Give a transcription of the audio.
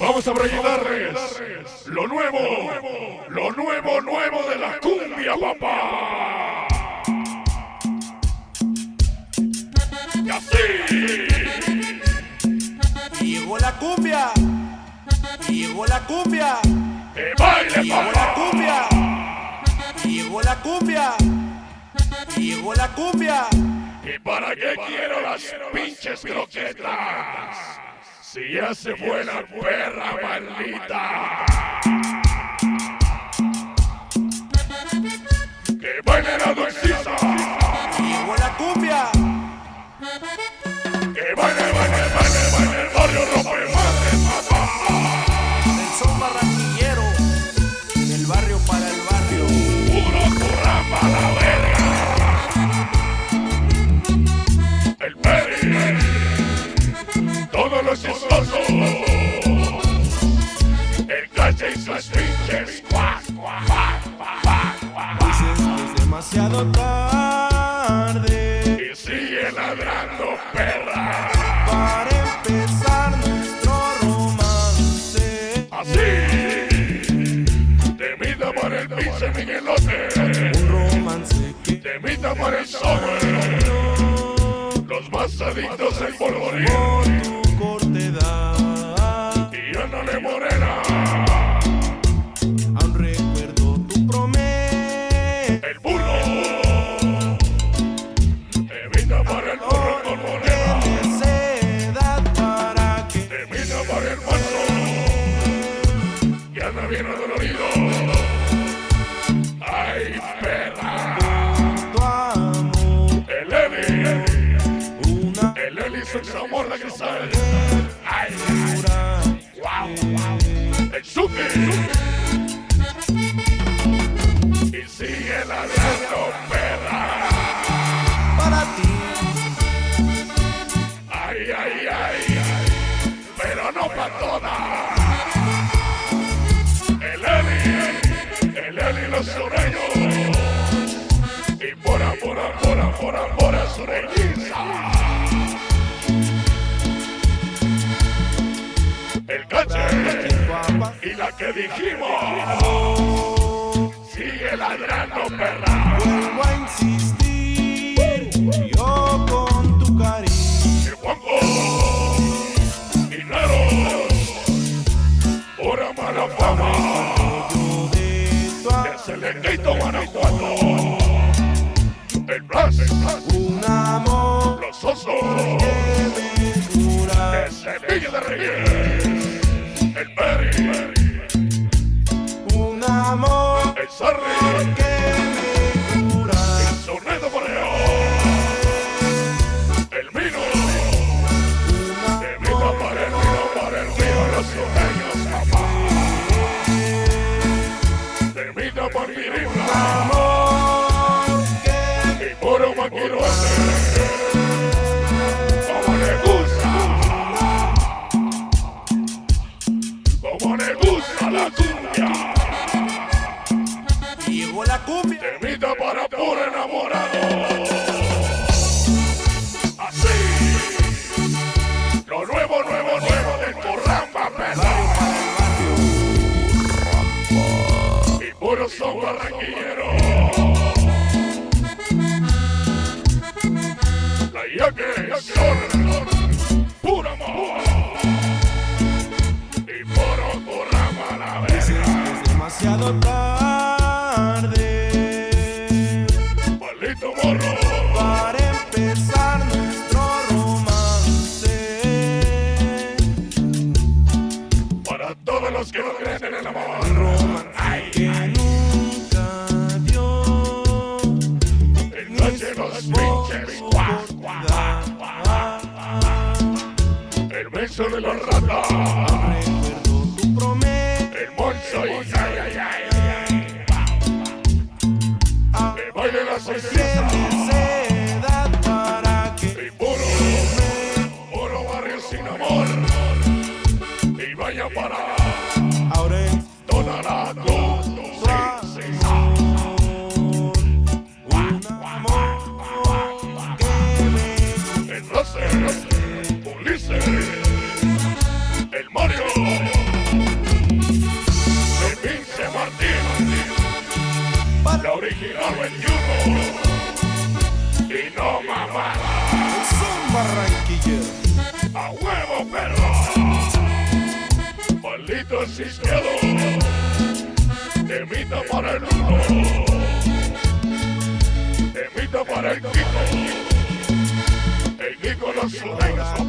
Vamos a presentarles lo nuevo, lo nuevo, nuevo de la cumbia, papá. Y así. Llegó la cumbia. Llegó la cumbia. Que baile, Llegó la cumbia. Llegó la cumbia. Llegó la cumbia. ¿Y para qué quiero las pinches croquetas? Si ya se fue la perra maldita. Que baile la dulcisa. Llegó la cumbia. Que baile, baile, baile, baile el barrio rompe Y sus pinches. Cuac, cuac, cuac, cuac, cuac, cuac. Dices que es demasiado tarde Y sigue ladrando, perra. para empezar nuestro romance. Así. Te mita por el pinche Miguelote. Un romance que Te mita por el sobre. Los más adictos al polvorín. por tu corta edad. Y yo no le morena. Amor de cristal. Ay, pura wow, wow. El Suki. Y sigue ladrando, perra. para ti. Ay, ay, ay. Pero no para todas. El Eli. El Eli los sureños. Y por amor, por amor, por amor a Y la que dijimos. Sigue ladrando, perra. vuelvo a insistir. Yo con tu cariño. El Juanjo. Dinero. Pura mala fama. De Enguito Guanajuato. El Blas. Un amor la cumbia. Para puro enamorado. Así. Lo nuevo, nuevo, nuevo del Corramba, perra. Y puro son barranquilleros. La yaque son los que no creen en el amor. que nunca dio El noche los pinches. Guau, guau, guau, guau. El beso de los ratas. Recuerdo tu promesa. El monzo y ay, ay, ay, ay. Que baile la salsita. El láser, un liceo, el Mario, el pinche Martín, la original venuto, y no matará Son Barranquillo, a huevo perro, palito existiado temita para el Kiko, el Kiko los sureños